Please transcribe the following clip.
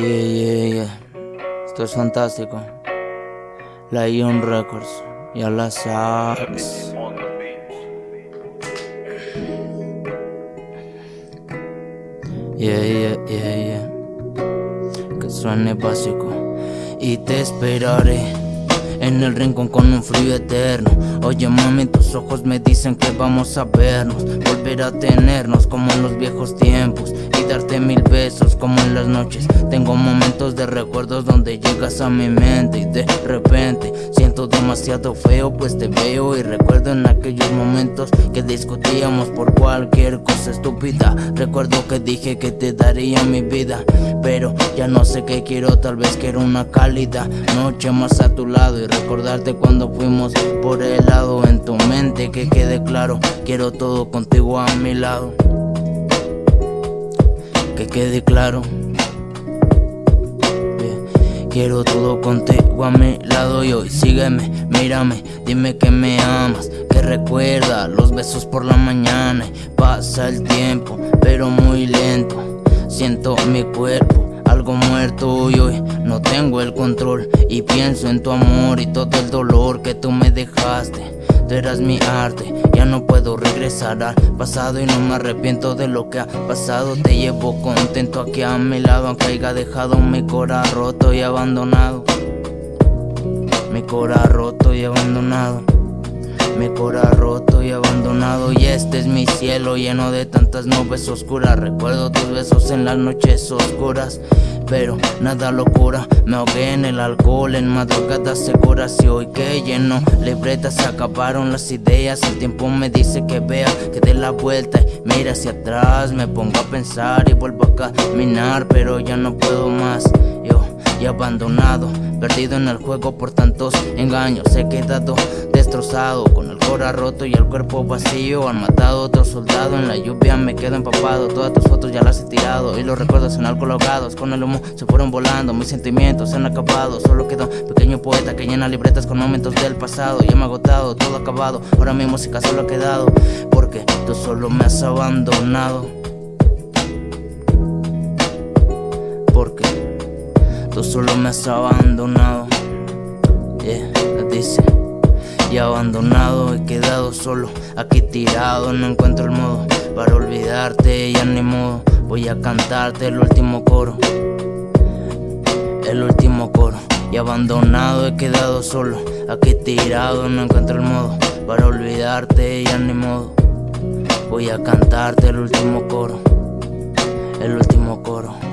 Yeah, yeah, yeah. Esto es fantástico. La Ion Records. Ya la sabes. Yeah, yeah, yeah, yeah. Que suene básico. Y te esperaré en el rincón con un frío eterno. Oye mami, tus ojos me dicen que vamos a vernos, volver a tenernos como en los viejos tiempos y darte mil besos como en las noches. Tengo momentos de recuerdos donde llegas a mi mente y de repente siento demasiado feo pues te veo y recuerdo en aquellos momentos que discutíamos por cualquier cosa estúpida. Recuerdo que dije que te daría mi vida, pero ya no sé qué quiero, tal vez quiero una cálida noche más a tu lado recordarte cuando fuimos por el lado en tu mente que quede claro, quiero todo contigo a mi lado. Que quede claro. Quiero todo contigo a mi lado y hoy sígueme, mírame, dime que me amas, que recuerda los besos por la mañana. Pasa el tiempo, pero muy lento, siento mi cuerpo algo muerto y hoy no tengo el control. Y pienso en tu amor y todo el dolor que tú me dejaste. Tú eras mi arte, ya no puedo regresar al pasado Y no me arrepiento de lo que ha pasado. Te llevo contento aquí a mi lado Aunque haya dejado mi cora roto y abandonado. Mi cora roto y abandonado mi cora roto y abandonado. Y este es mi cielo lleno de tantas nubes oscuras. Recuerdo tus besos en las noches oscuras pero nada locura Me ahogué en el alcohol, en madrugadas seguras Y hoy que lleno libretas se acabaron las ideas El tiempo me dice que vea, que dé la vuelta y mira hacia atrás. Me pongo a pensar y vuelvo a caminar Pero ya no puedo más, y abandonado Perdido en el juego por tantos engaños. He quedado destrozado Con el cora roto y el cuerpo vacío. Han matado a otro soldado En la lluvia me quedo empapado. Todas tus fotos ya las he tirado Y los recuerdos en alcohol ahogados Con el humo se fueron volando Mis sentimientos se han acabado. Solo quedó pequeño poeta que llena libretas con momentos del pasado. Ya me ha agotado, todo acabado. Ahora mi música solo ha quedado Porque tú solo me has abandonado Tú solo me has abandonado. Yeah, dice. Y abandonado, he quedado solo. Aquí tirado, no encuentro el modo. Para olvidarte, ya ni modo. Voy a cantarte el último coro. El último coro. Y abandonado, he quedado solo. Aquí tirado, no encuentro el modo. Para olvidarte, ya ni modo. Voy a cantarte el último coro. El último coro